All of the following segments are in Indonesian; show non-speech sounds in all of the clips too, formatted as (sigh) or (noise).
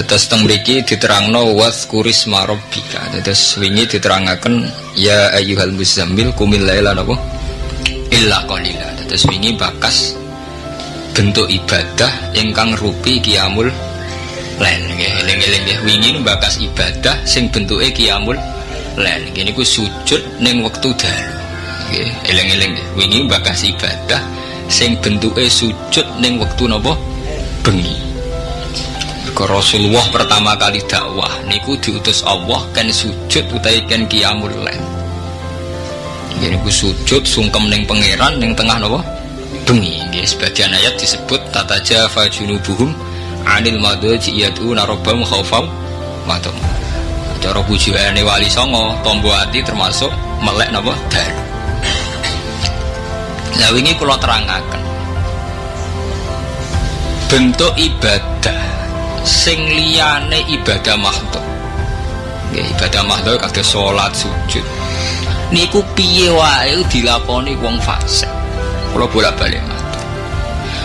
Tetes teng mriki diterangno was kuris marobika. Tetes wingi diterangaken ya ayyuhal muzammil kumil laila napa? Illa qalila. Tetes wingi bakas bentuk ibadah ingkang rupi kiamul lain nggih eling-eling nggih. Wingi bakas ibadah sing bentuke kiamul lain nggih niku sujud ning wektu dalu. Nggih eling-eling wingi bakas ibadah sing bentuke sujud ning wektu napa? Bengi ke Rasulullah pertama kali dakwah niku diutus Allah kan sujud utawi kan qiyamul lail. Jadi ku sujud sungkem ning pangeran ning tengah napa? Bengi. Nggih sebagian ayat disebut tata jafa junubuhum anil madaji yad'una rabbahum khaufan wa Cara bujane wali songo, tombo ati termasuk melek napa? Dalu. Lah wingi kula terangaken. Bentuk ibadah sing liyane ibadah makhluk nggih ibadah makhluk kagak salat sujud. Niku piye wae dilakoni wong fasik? Kula bolak-balik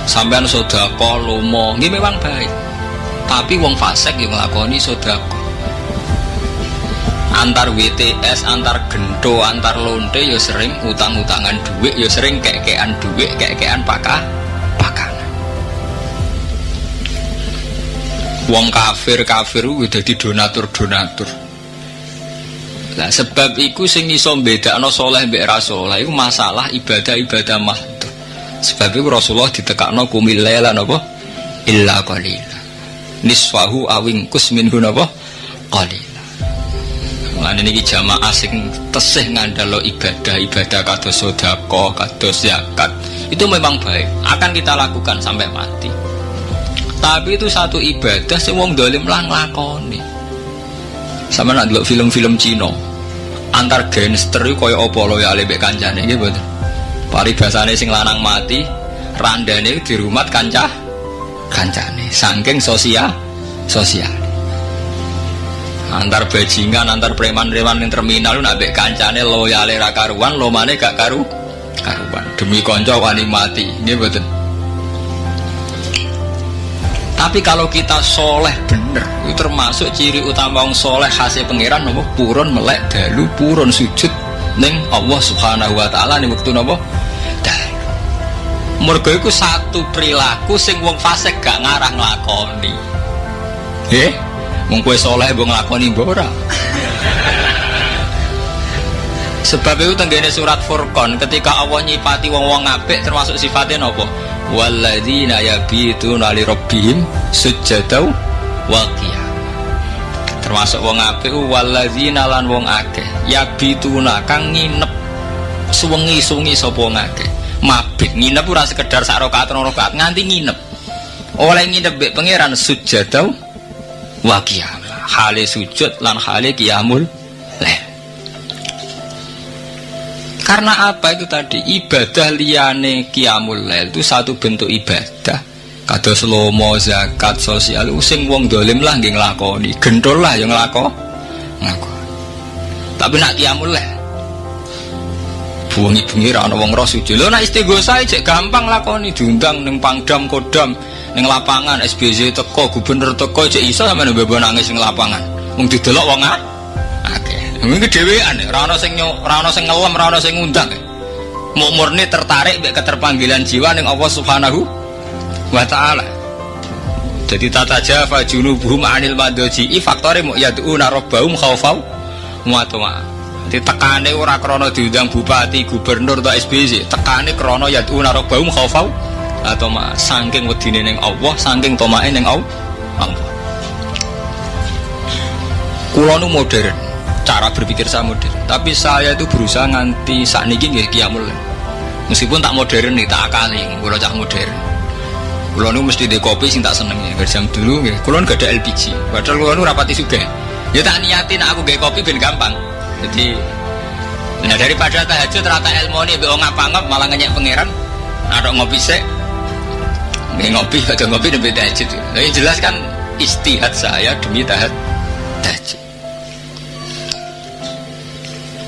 sampean sedekah lomo nggih memang baik. Tapi wong fasik yang nglakoni sedekah. Antar WTS, antar gento, antar lonte ya sering utang-utangan duit, ya sering keke-kekean duit, keke-kekean pakah wong kafir kafir udah di donatur donatur lah sebab iku sing iso bedakno soleh mbek ra soleh iku masalah ibadah ibadah mah sebab iku Rasulullah ditekakno kumil laila napa? Illa qalila. Nisfahu awing kus minhu napa? Qalila. Lan ini jamaah sing tesih ngandalo ibadah ibadah kados sedekah kados zakat itu memang baik. Akan kita lakukan sampai mati tapi itu satu ibadah sing wong dolim lah nglakoni. Sama nak delok film-film Cina. Antar gangster itu kaya apa lo ya lebih kancane gitu betul paribasane sing lanang mati randane di rumah kancah kancane. Saking sosial sosial. Antar bajingan antar preman-preman yang terminal nak bek kancane loyale ra karuan lo mana gak karu karuan. Demi konco wani mati gitu betul tapi kalau kita soleh bener, itu termasuk ciri utama orang soleh hasil pangeran nopo purun melek dalu purun sujud neng Allah Subhanahu Wa Taala nih waktu nopo. Mergo satu perilaku sing wong fasik gak ngarah nglakoni. Eh, wong soleh mbok nglakoni mbok Sebab itu tenggene surat Furqan ketika Allah nyipati wong-wong apik termasuk sifatnya nopo walladzina yabituna li rabbihim sujadau wa termasuk wong apik walladzina lan wong akeh. Yabituna kang nginep suwengi-suwengi sapa wong akeh. Mabit nginep ora sekedar sak rakaat rakaat nganti nginep. Oleh nginep mbek pangeran sujadau wa hale sujud lan hale qiyamul lail karena apa itu tadi? Ibadah liane kiamul lail itu satu bentuk ibadah. Kado slomo, zakat, sosial, using wong dolim lah nggih nglakoni, gendol lah yang. Nglakoni. Tapi nak kiamul lail buangi bengi ra wong roh sujud. Lho nak istighosa cek gampang lakoni diundang ning Pangdam Kodam ning lapangan SBZ teko gubernur teko cek iso sampe mbebo nangis ning lapangan. Mung didelok wong akeh. Mungkin kedewean, rano sing rano sing ngelem, rano sing ngundang. Mau murni tertarik mbek keterpanggilan jiwa ning Allah Subhanahu wa taala. Jadi tata jafa junubuhum anil madoji faktore mau yad'una rabbahum khaufau wa tama. Jadi tekane ora krana diundang bupati, gubernur atau SBC, tekane krana yad'una rabbahum khaufau atau ma saking wedine ning Allah, saking tomae ning Allah. Kulo nu modern cara berpikir saya modern. Tapi saya itu berusaha nganti saat ini nggak kiamul meskipun tak modern nih tak akali kalau cak modern. Kalau nu mesti di kopi sih tak seneng ya jam dulu ya kalau gak ada LPG padahal kalau nu rapati juga ya tak niatin aku gak kopi ben gampang. Jadi nah daripada tahajud ternyata ilmu ini beong ngapa ngap malah ngeyak pangeran ada ngopi sih nggak ngopi ada ngopi demi tahajud. Jadi jelas kan istihad saya demi tahajud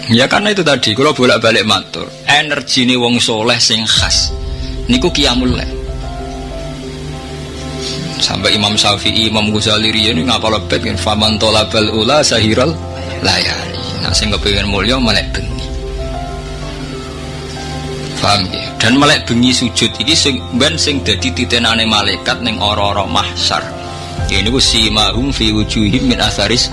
Ya karena itu tadi, kalau bolak balik matur, energi ini wong soleh sing khas, niku kiamul sampai Imam Syafi'i Imam Ghazali ini ngapa lebet kan faman tolabal ula sahiral layani nah sing kepengin mulya melek bengi. Paham ya? Dan melek bengi sujud ini sing ben sing dadi titenane malaikat ning ora-ora mahsyar. Ya niku simahum fi wujuhim min asaris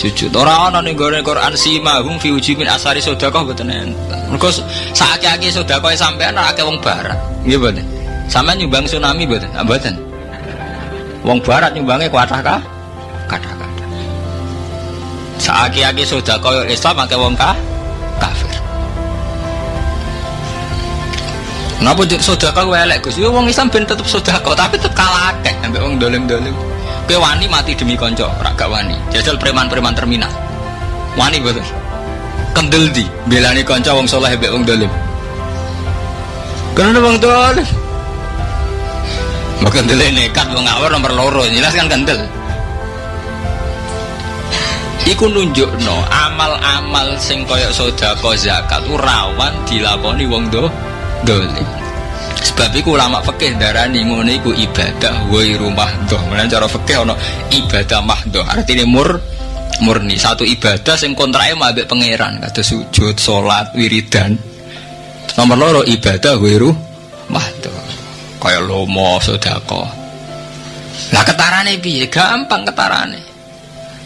sujud ora ana ning gone Quran simahum fi wujuhim min asaris sedekah mboten enten mergo sakake sedekah sampean ora akeh wong barat nggih mboten sampean nyumbang tsunami mboten mboten Wong barat nyumbangnya kuatah kah? Kata-kata. Sudah koyo Islam pakai wong kah? Kafir. Napa kau elek Gus? Yo wong Islam ben tetep sudah kau, tapi tetep kalah akeh sampai wong dolim-dolim. Kowe wani mati demi konco, ora gak wani. Jajal preman-preman terminal. Wani betul. Kendel di belani konco wong soleh mbek wong dolim. Karena wong dolim. Maka kendel nekat wong ngawur nomor loro, jelas kan kendel. Iku nunjukno amal-amal sing kaya sedekah zakat ku rawan dilakoni wong do dolim. Sebab iku ulama fikih darani ngono iku ibadah wa rumah doh. Mulane cara fikih ana ibadah mahdoh. Artinya mur murni. Satu ibadah sing kontrake mbek pangeran. Kados sujud, salat, wiridan. Nomor loro ibadah wa mahdoh kaya lomo sodako. Lah ketarane piye? Gampang ketarane.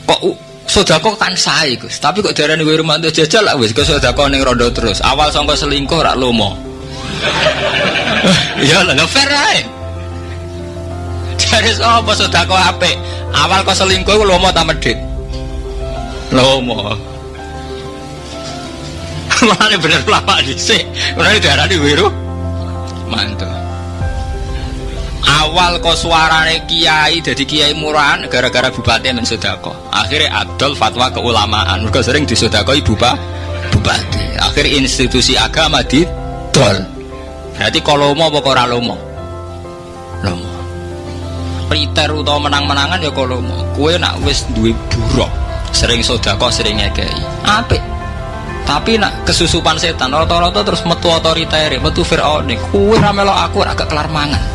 Kok sodako kan sae Gus. Tapi kok darane kowe rumah jajal lah wis kok sodako ning rondo terus? Awal sangka selingkuh rak lomo ya lah fair ae. Jadi apa sodako apik? Awal kok selingkuh lomo ta medit? Lomo. (laughs) Mana bener pelapa sih, Mana darah di wiru, mantap awal kok suarane kiai jadi kiai murahan gara-gara bupati dan sodako akhirnya adol fatwa keulamaan. Mereka sering disodako ibu pak bupati. Akhir institusi agama di dol berarti kalau mau apa ora lomo? Lomo. Priter utawa menang-menangan ya kalau mau kue nak wis duwe buruk sering sodako sering ngekei. Apik. Tapi nak kesusupan setan rata-rata terus metu otoriter metu fir'aun kue ramelo aku agak kelar mangan.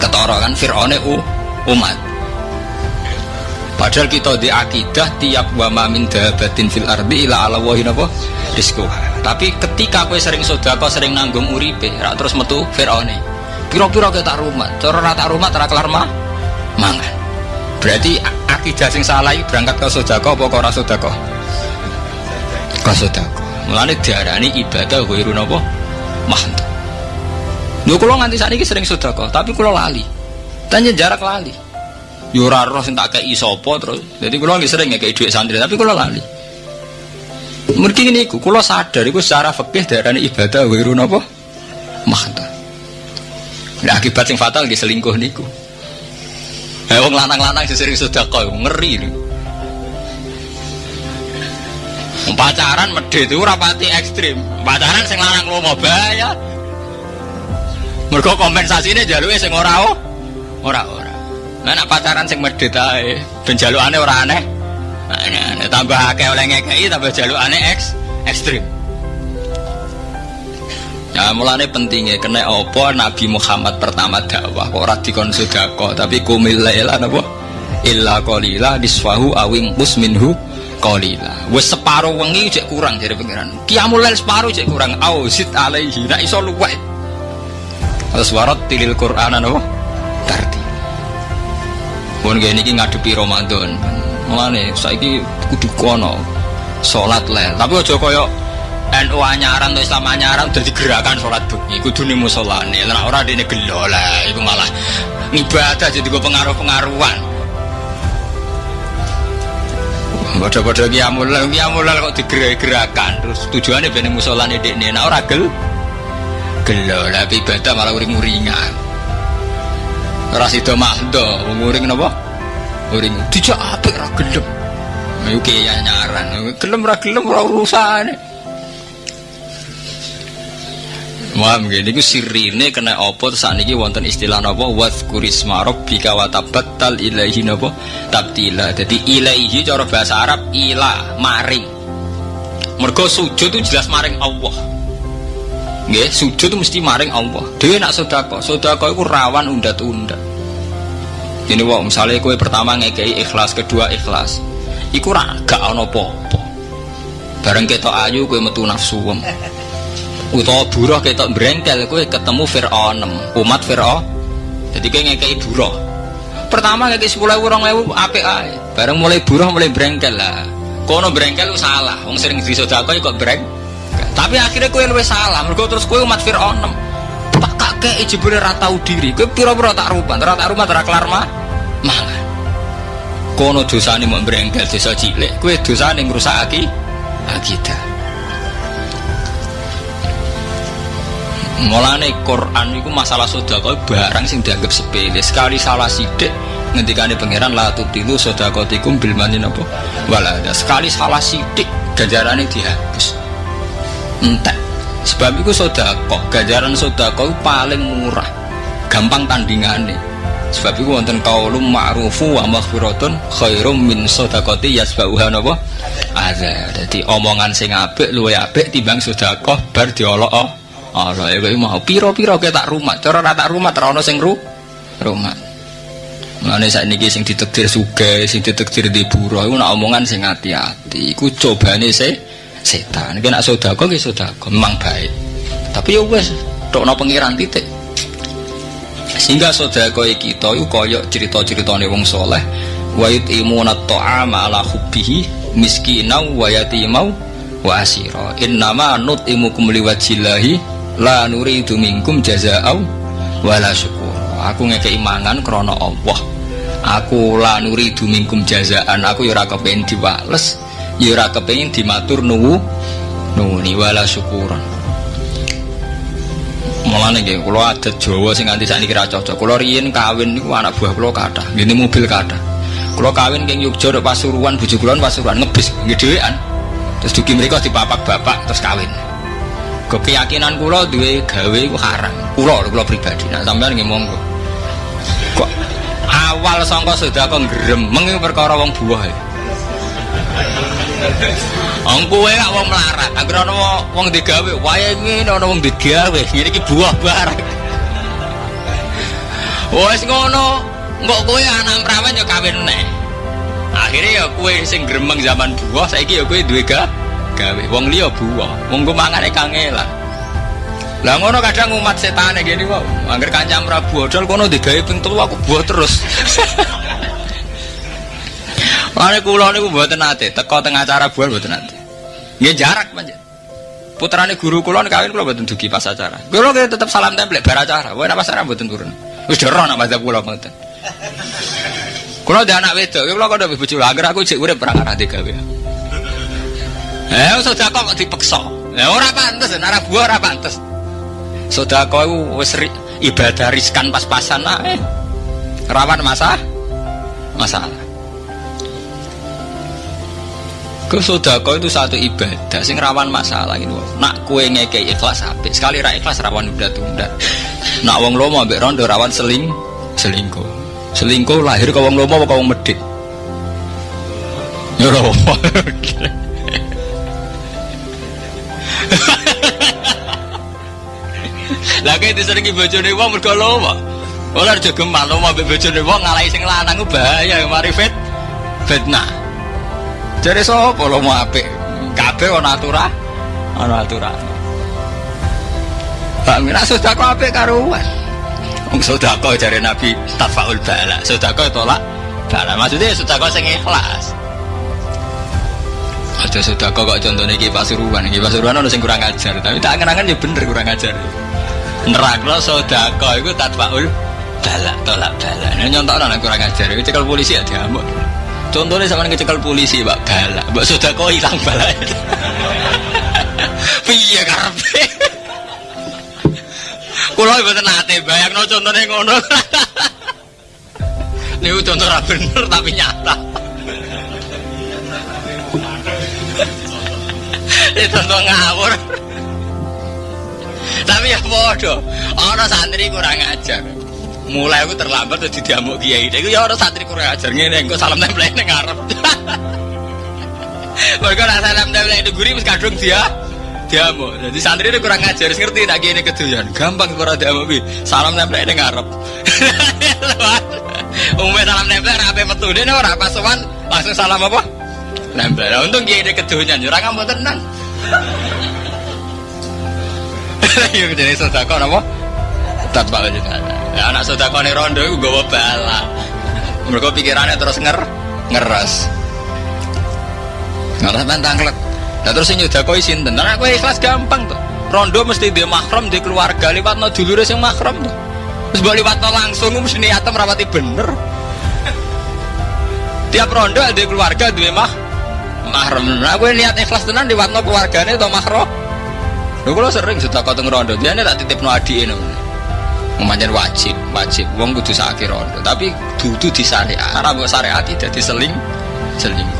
Ketara kan Fir'aun u umat. Padahal kita di akidah tiap wa min dabatin fil ardi ila ala wahin apa rizquha tapi ketika kowe sering sodako sering nanggung uripe rak terus metu Fir'aun piro-piro kita rumah cara rata rumah tera kelar mah mangan berarti akidah sing salah berangkat ke sodako apa ora sodako ke sodako mulane diarani ibadah ghairu napa mahdu Lho kula nganti sakniki sering sedekah, tapi kula lali. Tanya jarak lali. Yo roh sing tak kei sapa terus. Jadi kula sering ngekei dhuwit santri, tapi kula lali. Mergi niku kula sadar iku secara fikih darane ibadah wiru napa? Mahta. Nah, akibat sing fatal nggih selingkuh niku. Eh wong lanang-lanang sering sedekah ngeri lho. Pacaran medhe itu rapati ekstrim. Pacaran sing lanang lomo bahaya. Mergo kompensasine jaluke sing ora oh. Ora ora. Nek pacaran sing medhit ae, ben jalukane ora aneh. Nah, tambah akeh oleh ngekeki tambah jalukane eks ekstrim. Ya mulane pentingnya kena opo Nabi Muhammad pertama dakwah kok ora dikon tapi kumil laila napa illa qalila disfahu awing minhu qalila wis separo wengi cek kurang dari pangeran kiamul lail separo cek kurang au sit alaihi nek iso Terus warot tilil Quran apa? Tarti. Pun gini ngadepi Ramadan. Mulane saiki kudu kono salat lel. Tapi aja kaya NU anyaran atau Islam anyaran udah gerakan sholat bengi. Kudu nih musolane. Lah orang ini gelo lah itu malah ibadah jadi gue pengaruh-pengaruhan. Bodoh-bodoh kiamul kiamul kok digerak-gerakan. Terus tujuannya bener musolane dek nih nah orang gel gelo. Lah ibadah malah uring-uringan ras itu mahdo uring napa uring dijak apik ra gelem ayo ya nyaran gelem ra gelem ora urusane Wah, begini ku sirine kena opo saat ini wonten istilah nopo wadkurisma rabbika wa tabattal ilaihi nopo tabtila. Jadi ilaihi cara bahasa Arab ilah maring. Mergo sujud itu jelas maring Allah. Nggih, sujud itu mesti maring Allah. Dhewe nak sedekah, sedekah iku rawan undat-undat. Ini wong misalnya kue pertama ngekei ikhlas, kedua ikhlas. Iku ra gak ono popo. Bareng ketok ayu kue metu nafsu wem. Utawa buruh ketok brengkel kue ketemu Fir'aun, umat Fir'aun. Jadi kue ngekei buruh. Pertama ngekei sepuluh ewu, orang apik ae. Bareng mulai buruh mulai brengkel lah. Kono brengkel lu salah, wong sering sodako kok breng. Tapi akhirnya kue luwe salah, mergo terus kue umat Fir'aun. Tak kakek jebule ra tau diri. Kue pira-pira tak rupan, ra tak rumah ra kelar mah mangan kono dosane mau berengkel dosa cilik kue dosane ngrusakake akidah Mulane Quran itu masalah sedekah barang sing dianggap sepele. Sekali salah sidik ngendikane pangeran la tubtilu sedekahatikum bil manin apa? Wala ada. Sekali salah sidik ganjarane dihapus. Entek. Sebab itu sedekah, ganjaran sedekah paling murah. Gampang tandingannya sebab itu wonten kaulum ma'rufu wa maghfiratun khairum min sadaqati yasbauha napa ada jadi omongan sing apik luwe apik timbang sedekah bar diolok oh Allah ya mau piro-piro ke tak rumah cara tak rumah terono sing ru rumah Mulane saat ini sing ditekdir suge, sing ditekdir di buruh, itu nak omongan sing hati-hati. Iku cobane se setan. Iki nak sodako, ki sodako, memang baik. Tapi ya wes, tok no pengiran titik sehingga sodako kita itu koyok cerita-cerita wong soleh. Wa yutimuna ta'ama ala hubbihi miskina wa yatimau wa asira. Innama nutimukum liwajillahi la nuridu minkum jaza'au wala syukur. Aku ngekei mangan krono Allah. Aku la nuridu minkum jazaan. Aku yura kepengen diwales yura kepengen dimatur nuwu nuwuni wala syukuran Mulane nggih kula adat Jawa sing nganti sakniki ra cocok. Kula riyin kawin niku anak buah kula kathah, ngene mobil kathah. Kula kawin king Yogya nek Pasuruan bojo kula Pasuruan ngebis nggih. Terus dugi mriku dipapak bapak terus kawin. Keyakinan kula duwe gawe iku haram. Kula kula pribadi. Nah sampean nggih monggo. Kok awal sangka sedekah gremeng perkara wong buah ya. Wong kowe gak wong melarat, anggere ana wong digawe, wae ngene ana wong digawe, ngene iki buah barang. Wes ngono, mbok kowe anak prawan yo kawin neh. Akhirnya ya kowe sing gremeng zaman buah, saiki ya kowe duwe ga gawe. Wong liya buah, wong ku mangane kangelan. Lah ngono kadang umat setan gini kok, angger kancam ra buah, dol kono digawe ping telu aku buah terus. (laughs) Mane kula niku mboten nate, teko tengah acara buah mboten nate. Nggih jarak panjen. Putrane guru kula kawin kula mboten dugi pas acara. Kula tetep salam tempel bar acara. Wae pas acara mboten turun. Wis dero nak mazhab kula mboten. Kula ada anak wedok, kula kok ndek bojo agar aku cek urip perang arah gawe. Eh, sedekah kok dipeksa. Ya ora pantes, ora buah ora pantes. Sedekah iku wis ibadah riskan pas-pasan ae. Rawan masa masalah. Kesodako itu satu ibadah sing rawan masalah ini. Nak kue ngekei ikhlas apik, sekali ra ikhlas rawan udah tunda. (laughs) Nak wong lomo ambek rondo rawan seling selingkuh. Selingkuh lahir ke wong lomo apa wong medit. Ya lomo. Lagi diseringi bojone wong mergo lomo. Ora aja gemal lomo ambek bojone wong ngalahi sing lanang bahaya mari fit fitnah. Jadi so, lo mau apik? Kabeh ana aturan, ana aturan. Pak Mira sudah kok apik karuan. Wong sedekah jare Nabi tafaul bala. Sedekah tolak bala. Maksudnya sedekah sing ikhlas. Aja sedekah kok contohnya iki Pasuruan. Iki Pasuruan ono sing kurang ajar, tapi tak angen-angen ya bener kurang ajar. Nerakno sedekah iku tatfaul bala, tolak bala. Nah nyontokno kurang ajar. Iku cekel polisi ya diamuk. Contohnya sama ngecekel polisi, Pak Balak. Mbak sudah kau hilang balak. (laughs) Piye karpe? (laughs) Kulo mboten nate bayangno contohnya ngono. (laughs) Niku contoh ra bener tapi nyata. Ini contoh ngawur. Tapi ya bodoh. Orang santri kurang ajar mulai aku terlambat tuh diamuk kiai itu ya orang santri kurang ajar ngene engko salam tempel ning ngarep (laughs) mereka nak salam tempel itu guri wis kadung dia diamuk jadi santri itu kurang ajar ngerti nak gini keduyan gampang kurang diamuk bi salam tempel ning ngarep (laughs) Umumnya salam nempel apa metu dene ora pas sowan langsung salam apa? Nempel. Nah, untung kiai de kedonyan ora ngambek tenan. (laughs) Iya jadi sedekah napa? Tatbak juga. Ya anak sedekah ning rondo iku gawa bala. Mereka pikirannya terus nger ngeres. Ngeres tanglet. Nah terus sing nyedakoi sinten? Nah aku ikhlas gampang tuh. Rondo mesti dia mahram di keluarga liwat no dulure sing mahram tuh. Terus boleh liwat langsung mesti niatem rapati bener. Tiap rondo ada keluarga dia mah mahram. Nah aku niat ikhlas tenan liwat no keluargane atau mahram. Lho kula sering sudah kau rondo, dia ini tak titip no adi ini. Manjan wajib, wajib. Wong kudu sakit rondo, tapi dudu di syariat. Karena buat syariat tidak diseling, seling.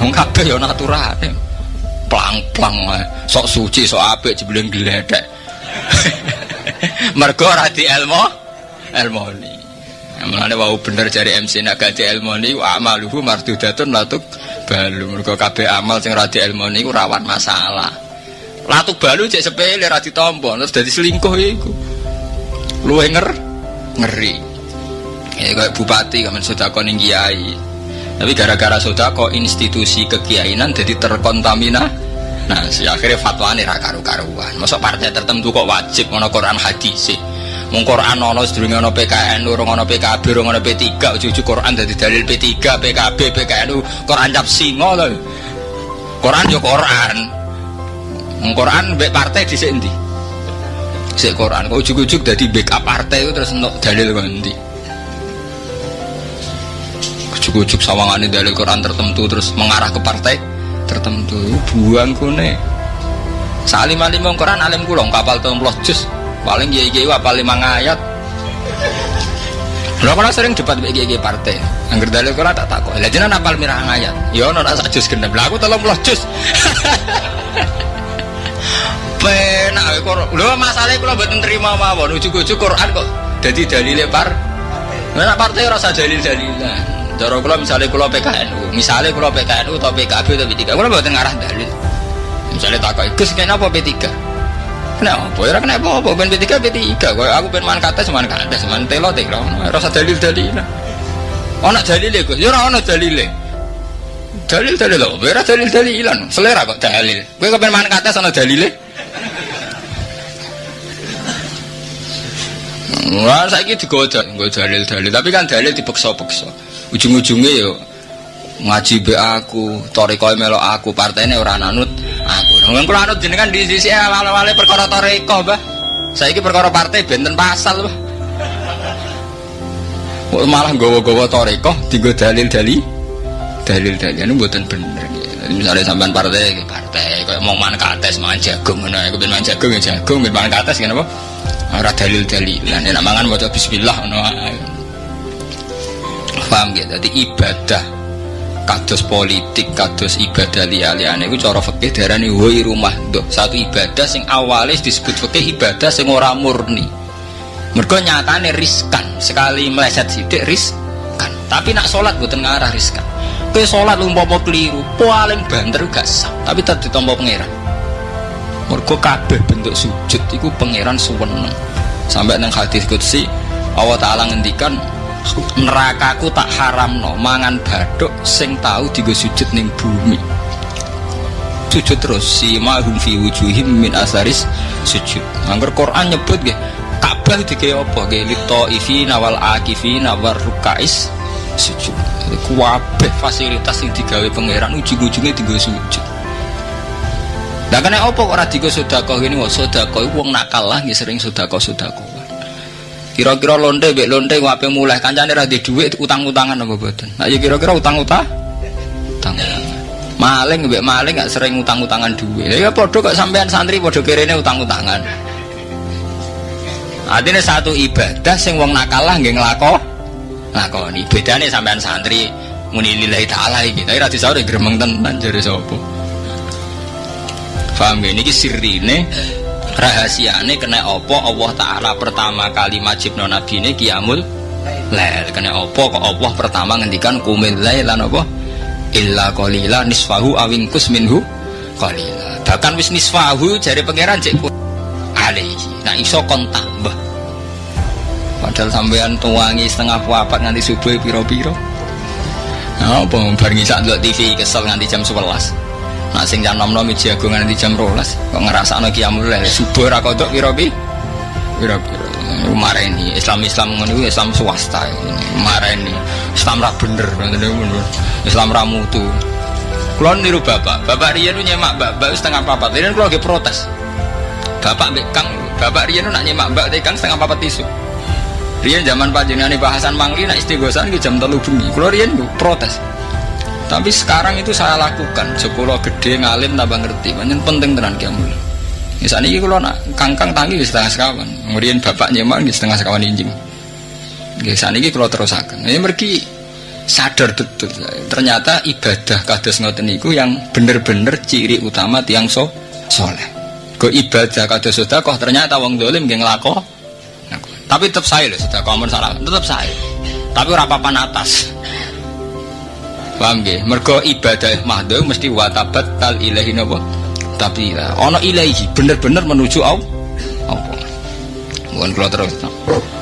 Wong kabeh ya naturane. Plang-plang sok suci, sok apik jebuleng gledek. (laughs) Mergo ora di ilmu, ilmoni. Mulane wau bener jari MC nak gaji ilmoni wa amaluhu mardudatun latuk balu. Mergo kabeh amal sing ora di ilmoni ku rawan masalah. Latuk balu cek sepele ra ditampa terus dadi selingkuh iku. Luwe nger ngeri. Ya kayak bupati kamen sedekah ning kiai. Tapi gara-gara sodako institusi kekiainan jadi terkontamina. Nah, si akhirnya fatwa ini raka karuan. Masuk partai tertentu kok wajib ngono Quran hadis sih. Mung Quran ono sedurunge ono PKN, urung ono PKB, urung ono P3, ujug Quran dadi dalil P3, PKB, PKN Quran cap singo lho. Quran yo Quran. Quran mbek partai dhisik endi? Sik Quran kok ujug-ujug dadi backup partai itu terus entuk dalil endi? Ujuk-ujuk sawangan dalil Quran tertentu terus mengarah ke partai tertentu. Buang kune salim alim Quran alim kulong kapal templos jus paling gaya gaya apal lima ayat lo kalau sering debat gaya partai. Angger dalil Quran tak takut lah apal mirah ayat yo non asa jus gendam lah aku tolong (laughs) penak kok lo masalahnya kalau buat terima mawon ujuk-ujuk Quran kok jadi dalil par Nah, partai rasa dalil-dalilan. Cara kula misalnya kula PKNU, misalnya kula PKNU atau PKB atau P3, kula mboten ngarah dalil. Misalnya takoki, "Gus, kenapa P3?" Kenapa? Ya kenapa apa ben P3 P3. Kok aku ben man kata seman kata seman telo telo. Rasa dalil-dalilan. Ana dalile Gus, ya ora ana dalile. Dalil dalil lho, ora dalil dalilan. Selera kok dalil. Kowe kepen man kata ana dalile? Wah, gitu digoda, gue dalil-dalil. Tapi kan dalil dipeksa-peksa. Ujung-ujungnya yo ngaji be aku, toriko melo aku, partainya orang anut aku. Nggak kalau anut jenengan di sisi awal-awal perkara toriko, bah. Saya ini perkara partai benten pasal, bah. Malah gowo-gowo toriko, tiga dalil-dalil, dalil-dalil ini buatan bener. Misalnya sampean partai, partai, kayak mau mana kates, mangan jagung, mana, aku mangan jagung ya jagung, mangan kates, kenapa? ora dalil-dalilan. Nek mangan maca bismillah ngono paham ya dadi ibadah kados politik kados ibadah liya-liyane iku cara fikih darani woi rumah. Doh satu ibadah sing awalnya disebut fikih ibadah sing ora murni. Mergo nyatane riskan. Sekali meleset sidik riskan. Tapi nak sholat buatan ngarah riskan kowe sholat umpama keliru paling banter gak sah tapi tetep ditampa pangeran. Mergo kabeh bentuk sujud iku pangeran suweneng. Sampai nang hadis qudsi Allah taala ngendikan nerakaku tak haramno mangan baduk sing tahu digo sujud ning bumi. Sujud terus si mahum fi wujuhim min asaris sujud. Angger Quran nyebut nggih Ka'bah dike apa? Nggih lito ifi nawal akifi nawar rukais sujud kuwabe fasilitas yang digawe pangeran ujung-ujungnya digo sujud Lah kena apa kok digo sedekah ngene kok sedekah wong nakal lah nggih sering sedekah sedekah. Kira-kira lonte mbek lonte kok ape mulai kancane ra di dhuwit utang-utangan apa boten. Nah ya kira-kira utang-utang utang. Maling mbek maling gak sering utang-utangan dhuwit. Ya padha kok sampean santri padha kirene utang-utangan. Artinya satu ibadah sing wong nakal lah nggih nglako lakoni. Bedane sampean santri muni lillahi taala iki. Tapi ra disauri gremeng tenan jare sapa. Paham ya? Ini sirine rahasiane kena opo Allah Ta'ala pertama kali majib non nabi ini kiamul lel kena opo kok Allah pertama ngendikan kumil lan opo illa qalila nisfahu awingkus minhu qalila bahkan wis nisfahu jari pangeran cek alaihi nah iso kon tambah Padahal sampean tuangi setengah papat nganti subuh piro-piro. Nah, apa bareng isak ndelok TV kesel nganti jam 11. Nak sing jam 6 miji jago nganti jam 12. Kok ngrasakno qiyamul lail subuh ra kodok piro-piro. Piro-piro. Mareni Islam-Islam ngono Islam swasta. Mareni Islam ra bener, Islam ra mutu. Kulon niru bapak, bapak Rian nyemak bapak setengah papat. Rian kalau lagi protes. Bapak bekang, bapak Rian nak nyemak mbak tekang setengah papat tisu. Rian zaman panjenengan bahasan mangli nak istighosan ke jam telu bengi. Kulo Rian protes. Tapi sekarang itu saya lakukan. Sekolah gede ngalim tambah ngerti. Banyak penting tenan kiamul. Misalnya ini kalau nak kangkang tangi di setengah sekawan. Kemudian bapak nyemak di setengah sekawan injing. Misalnya ini kalau terusakan. Ini mergi sadar betul ternyata ibadah kados ngoten niku yang bener-bener ciri utama tiang so soleh ke ibadah kados kok ternyata wong dolim nggih nglako tapi tetap saya loh sudah kamu salah tetap saya tapi rapapan atas paham gak? mergo ibadah mahdoh mesti watabat tal ilahi napa tapi ono ilahi bener-bener menuju Allah Allah bukan keluar terus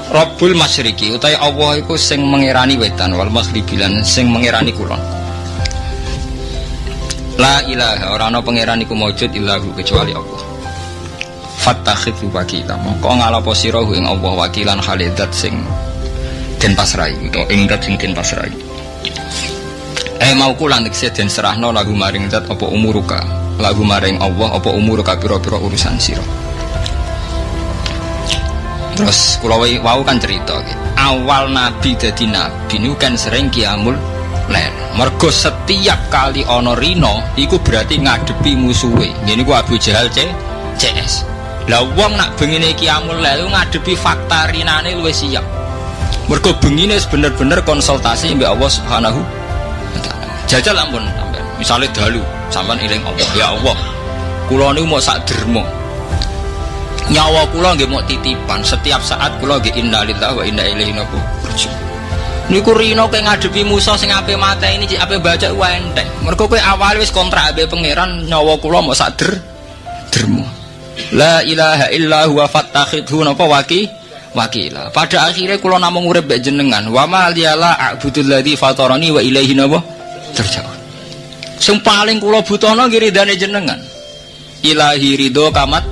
Rabbul Masyriki utai Allah iku sing mengirani wetan wal maghribi lan sing mengirani kulon. La ilaha ora ana pangeran iku maujud illahu kecuali Allah. Fattakhidhu wakila. Mongko ngalapo sira ing Allah wakilan halidat sing den pasrai utawa ing dat sing den pasrai. Eh mau kula nek den serahno lagu maring dat apa umuruka. Lagu maring Allah apa umuruka pira-pira urusan sira. Terus kalau wau kan cerita gitu. Awal Nabi jadi Nabi ini kan sering kiamul len. Mergo setiap kali ono rino, iku berarti ngadepi musuhe. Ini gua Abu Jahal C, CS. Lah wong nak bengine kiamul len ngadepi fakta rinane luwih siap. Mergo bengine bener-bener konsultasi mbek Allah Subhanahu wa taala. Jajal ampun sampean. Misale dalu, sampean iling Allah, ya Allah. Kula niku mau sak dermo nyawa kula nggih mau titipan setiap saat kula nggih innalillahi wa inna ilaihi raji'un niku rino kowe ngadepi Musa sing ape mata ini ape baca wae enteng mergo kowe awal wis kontrak ape pangeran nyawa kula mau sadar dermo la ilaha illa huwa fattakhidhu napa waki? Wakila. Pada akhirnya kula namung urip mbek jenengan wa ma liyala a'budul ladzi fatarani wa ilaihi napa? Terjauh sing paling kula butuhno nggih ridane jenengan. Ilahi ridho kamat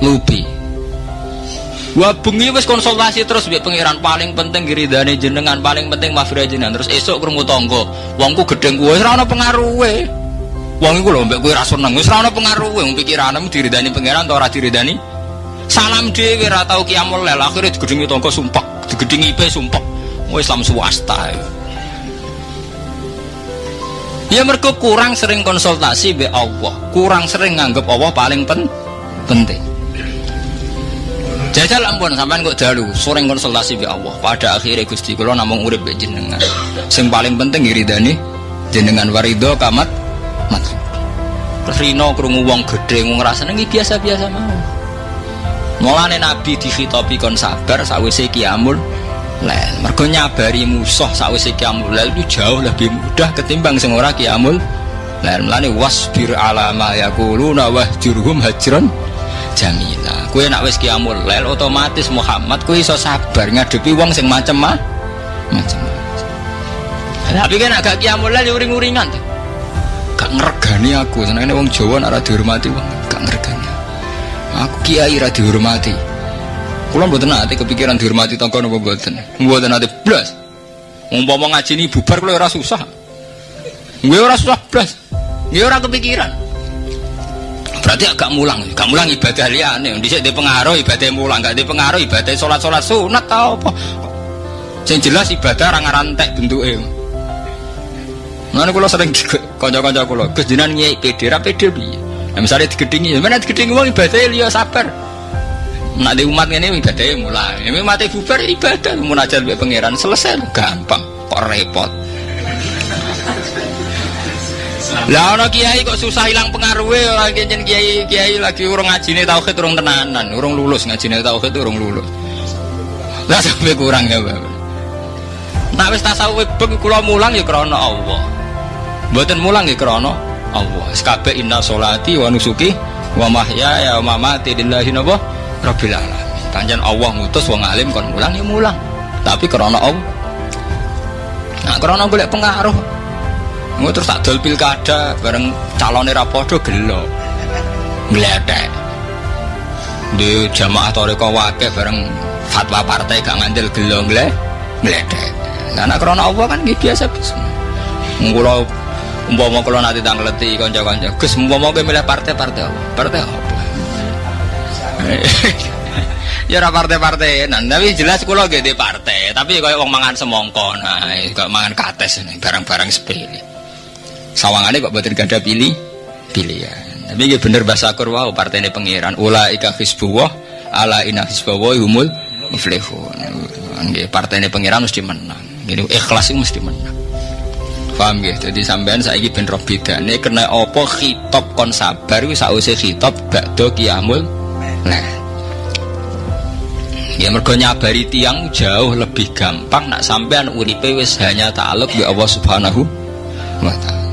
lupi. Wah bengi wis konsultasi terus mbek pangeran paling penting giridane jenengan paling penting mafirah jenengan. Terus esuk krungu tangga wongku gedeng kuwe ora ana pengaruhe wong iku lho mbek kowe ra seneng. Wis ora ana pengaruhe wong pikiranmu diridani pangeran ta ora diridani? Salam dhewe ora tau kiamul lel akhire digedhengi tangga sumpah digedhengi ipe sumpah wis Islam swasta. Ya mergo kurang sering konsultasi be Allah kurang sering nganggep Allah paling pen penting. Jajal ampun sampean kok dalu sering konsultasi be Allah. Pada akhirnya Gusti kula namung urip be jenengan. Sing paling penting iridani jenengan warido kamat mat. Terus Rino krungu wong gedhe ngrasane iki biasa-biasa mau. Mulane Nabi dikhitopi kon sabar sawise kiamul lail. Mergo nyabari musuh sawise kiamul lail itu jauh lebih mudah ketimbang sing kiamul lail. Mulane wasbir ala ma yaquluna wahjurhum hajran jamila kue nak wis kiamul lel otomatis Muhammad kue iso sabar ngadepi wong sing macem mah macem tapi kan agak kiamul lel uring-uringan gak ngergani aku. Senangnya wong Jawa nak dihormati wong gak ngergani aku. Kiai ra dihormati. Kula mboten nate kepikiran dihormati tangga napa mboten? Mboten nate blas. Umpama ngaji ini bubar kula ora susah. Gue ora susah blas. Gue ora kepikiran. Berarti agak mulang. Gak mulang ibadah liane bisa di pengaruh ibadah mulang. Gak di pengaruh ibadah sholat sholat sunat tau apa? Yang jelas ibadah orang rantek bentuknya mana kalau sering konco-konco kalau kejinan nyai pede ra pede bi nah, misalnya digedingi mana digedingi uang ibadah liya sabar. Nak di umat ini ibadahnya mulai. Ini mati bubar ibadah. Munajat be pangeran selesai gampang. Kok repot. Lah ana kiai kok susah hilang pengaruhnya orang kiai kiai kiai lagi urung ngajine tauhid urung tenanan, urung lulus ngajine tauhid urung lulus. Lah sampai kurang ya, Bapak. Nak wis tasawuf beng kula mulang ya krana Allah. Mboten mulang ya krana Allah. Kabeh inna sholati wa nusuki wa mahyaya wa mamati lillahi napa rabbil alamin. Panjen Allah ngutus wong alim kon mulang ya mulang. Tapi krana Allah. Nah, krana golek pengaruh. Ngono terus tak dol pilkada bareng calone ra padha gelo. Ngletek. Di jamaah toreko wake bareng fatwa partai gak ngandel gelo. Nah, nek krana Allah kan nggih biasa biasa. Kula umpama kula nanti tangleti kanca-kanca, Gus umpama kowe milih partai-partai apa? Partai apa? (laughs) ya ora partai-partai nah, tapi jelas nggih di partai tapi kaya wong mangan semongko nah kaya mangan kates ini barang-barang sepele. Sawangane kok boten gada pilih? Pilihan tapi nggih bener bahasa wow partai ini pangeran. Ulaika hizbullah ala inna hizbawa humul muflihun. Partai ini pangeran mesti menang. Jadi ikhlas itu mesti menang paham ya jadi sampean saiki ben roh bedane kena apa khitab kon sabar kuwi sause khitab bakdo kiamul Nah, ya mergo nyabari tiang jauh lebih gampang nak sampean uripe wis hanya ta'aluk bi Allah Subhanahu wa taala.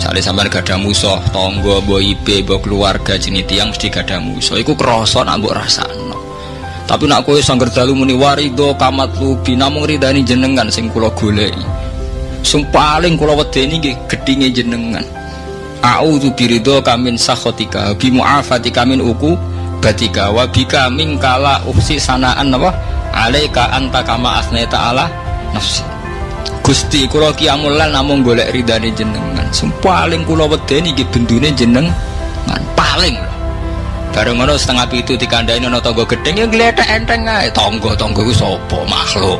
Sale sampean gada musuh, tangga, mbok ibe, mbok keluarga jenis tiang mesti gada musuh. Iku krasa nak mbok rasakno. Tapi nak kowe sangger dalu muni warido kamat lubi namung ridani jenengan sing kula goleki. Sing paling kula wedeni nggih gedhinge jenengan. A'udzu birido kamin sakhotika bi mu'afatika min uku batika wa bika mingkala uksi sanaan apa? Alaika anta kama asnaita ala nafsi. Gusti kula ki amulan namung golek ridane jenengan. Sing paling kula wedeni iki bendune jenengan. Paling. Bareng ngono setengah pitu dikandani ana tangga gedeng ya gletek enteng ae. Tangga-tangga ku sapa makhluk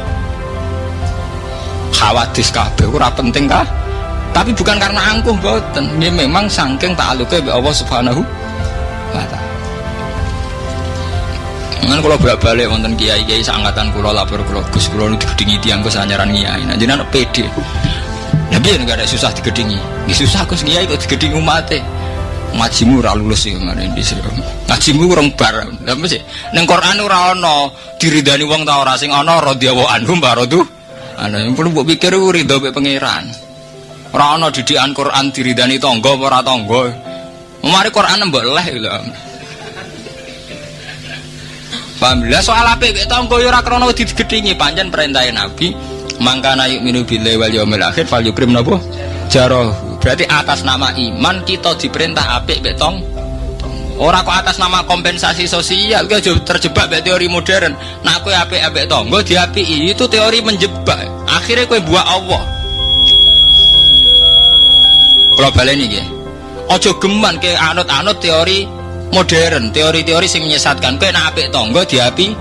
khawatir kabeh ora penting kah tapi bukan karena angkuh boten ini memang saking ta'aluke Allah Subhanahu wa taala Kan kalau bolak balik wonten kiai kiai seangkatan kulo lapor kulo gus kulo nu digedingi tiang gus anyaran kiai. Nah anak pede. Nabi yang nggak ada susah digedingi. Nggak susah gus kiai kok digedingi umate. Ngajimu ora lulus sih mana di sini. Ngajimu kurang bar. Tapi sih neng Quran ora ono diridani wong ta ora sing ono radhiyallahu anhum. Ana yang perlu mbok pikir ku ridho mek pangeran. Ora ono didikan Quran diridani tangga apa ora tangga. Mari Quran mbok leh lho. Paham lah soal apa mek tangga ya ora krana digedhingi pancen perintah Nabi mangkana yu'minu billahi wal yaumil akhir fal yukrim napa jaroh berarti atas nama iman kita diperintah apik mek tong Orang kok atas nama kompensasi sosial, kau terjebak mek teori modern. Nah, kue apik apik tonggo diapi itu teori menjebak. Akhirnya kue buat Allah. Kalau balik ini, ojo geman ke anut-anut teori modern, teori-teori yang menyesatkan. Kue nak apik tonggo diapi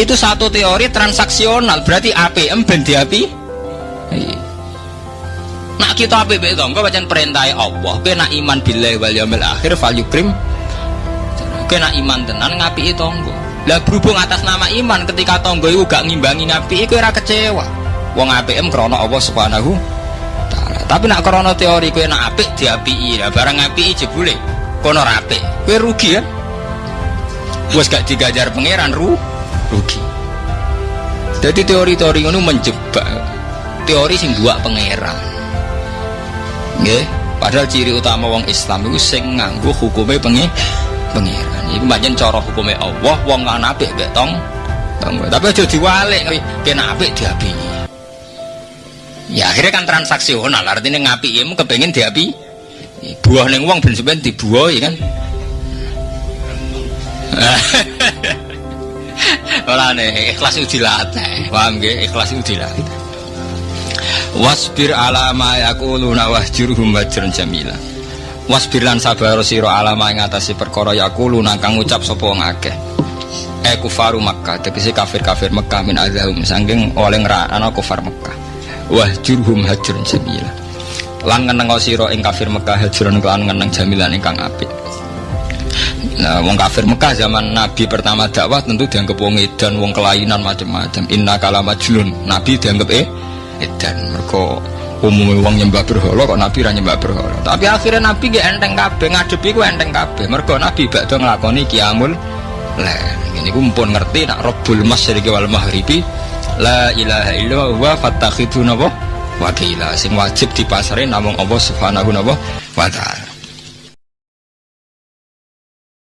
itu satu teori transaksional. Berarti APM ben diapi. Nak kita apik tonggo bacaan perintah Allah. Kue nak iman billahi wal yaumil akhir fal yukrim kena iman tenan ngapi tonggo lah berhubung atas nama iman ketika tonggo itu gak ngimbangi ngapi itu era kecewa. Wong APM krono Allah subhanahu ta'ala. Tapi nak krono teori kue nak apik diapi lah barang ngapi jebule kono rapi kue rugi ya bos gak digajar pangeran ru rugi. Jadi teori-teori itu menjebak teori sing dua pangeran. Nggih? Padahal ciri utama wong Islam itu sing nganggo hukumnya pengi pengiran Iku banyak cara hukumnya Allah, wong kan apik mek tong. Tapi aja diwalik kena apik diapi. Ya akhirnya kan transaksional, artinya ngapi ya kepengen diapi. Buah neng uang ben sampean dibuah ya kan. (laughs) Ora nih, ikhlas itu dilatih. Paham nggih? Ikhlas itu dilatih. Wasbir ala ma yaquluna wahjurhum wajran jamila wasbir lan sabar sira alama ing atase perkara yaqulu kang ngucap sapa wong akeh e kufaru Makkah tegese kafir-kafir Mekah min azahum saking oleh ngrana kufar Mekah wah jurhum hajrun jamila lan ngeneng sira ing kafir Mekah hajrun kelan ngeneng jamilan ingkang apik Nah, wong kafir Mekah zaman Nabi pertama dakwah tentu dianggap wong edan, wong kelainan macam-macam. Inna kalama julun. Nabi dianggap eh edan. Mereka umumnya uang nyembah berhala kok nabi ra nyembah berhala. Tapi akhirnya nabi gak enteng kabeh ngadepi ku enteng kabeh. Mergo nabi bakdo nglakoni kiamul la ini ku mpun ngerti nak rabbul masyriqi wal maghribi la ilaha illallah wa fattakhidhu napa? Wakila. Sing wajib dipasare namung Allah subhanahu wa ta'ala